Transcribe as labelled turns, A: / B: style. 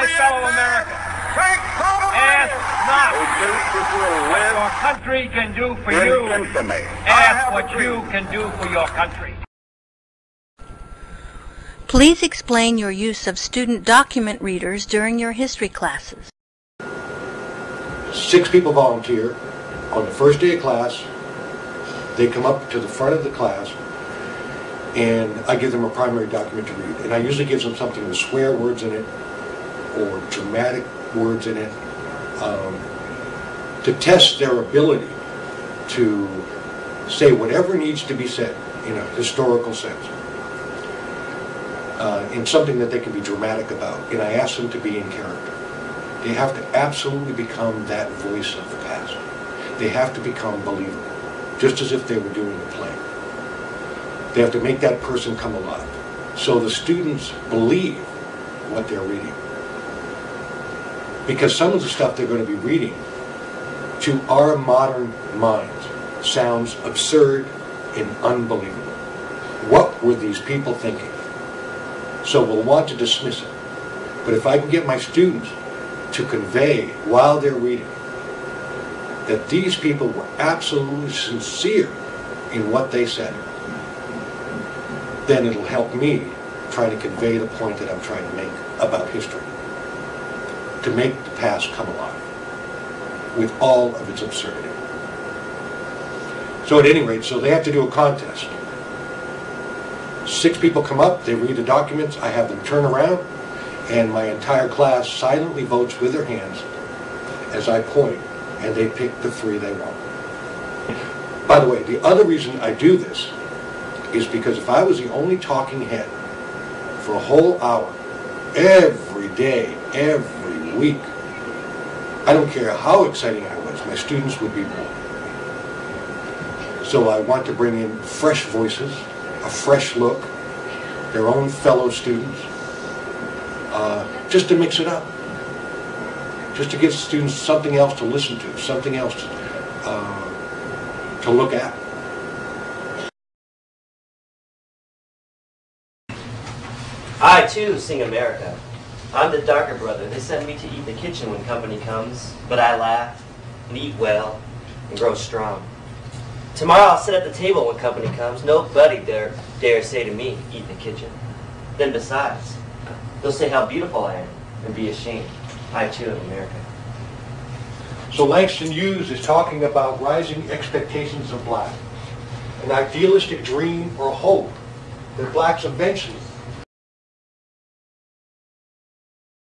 A: my fellow Americans, ask not what your country can do for you. Ask what you can do for your country.
B: Please explain your use of student document readers during your history classes.
C: Six people volunteer on the first day of class. They come up to the front of the class and I give them a primary document to read. And I usually give them something with swear words in it or dramatic words in it um, to test their ability to say whatever needs to be said in a historical sense. Uh, in something that they can be dramatic about. And I ask them to be in character. They have to absolutely become that voice of the past. They have to become believable, just as if they were doing a play. They have to make that person come alive. So the students believe what they're reading. Because some of the stuff they're going to be reading, to our modern minds, sounds absurd and unbelievable. What were these people thinking? So we'll want to dismiss it. But if I can get my students to convey while they're reading that these people were absolutely sincere in what they said, then it'll help me try to convey the point that I'm trying to make about history. To make the past come alive with all of its absurdity. So at any rate, so they have to do a contest. Six people come up, they read the documents, I have them turn around, and my entire class silently votes with their hands as I point, and they pick the three they want. By the way, the other reason I do this is because if I was the only talking head for a whole hour, every day, every week, I don't care how exciting I was, my students would be bored. So I want to bring in fresh voices, a fresh look, their own fellow students, uh, just to mix it up. Just to give students something else to listen to, something else to, uh, to look at.
D: I too sing America. I'm the darker brother. They send me to eat in the kitchen when company comes, but I laugh and eat well and grow strong. Tomorrow I'll sit at the table when company comes. Nobody dare, dare say to me, eat in the kitchen. Then besides, they'll say how beautiful I am and be ashamed. I too am America.
C: So Langston Hughes is talking about rising expectations of black, an idealistic dream or hope that blacks eventually